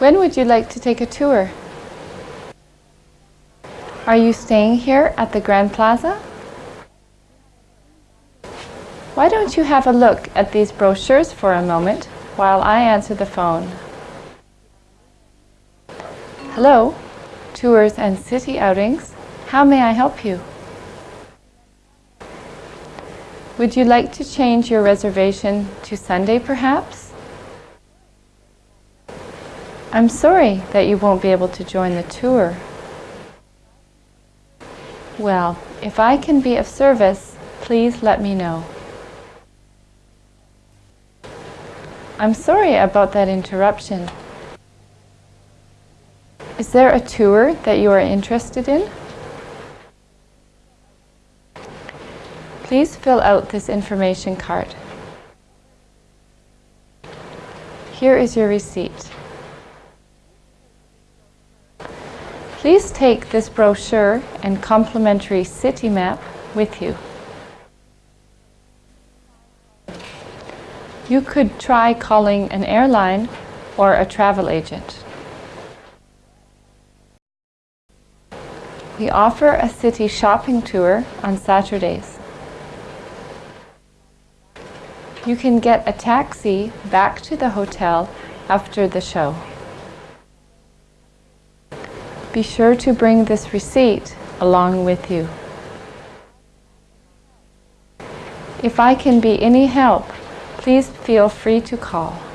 When would you like to take a tour? Are you staying here at the Grand Plaza? Why don't you have a look at these brochures for a moment while I answer the phone? Hello, Tours and City Outings. How may I help you? Would you like to change your reservation to Sunday perhaps? I'm sorry that you won't be able to join the tour. Well, if I can be of service, please let me know. I'm sorry about that interruption. Is there a tour that you are interested in? Please fill out this information card. Here is your receipt. Please take this brochure and complimentary city map with you. You could try calling an airline or a travel agent. We offer a city shopping tour on Saturdays. You can get a taxi back to the hotel after the show. Be sure to bring this receipt along with you. If I can be any help, please feel free to call.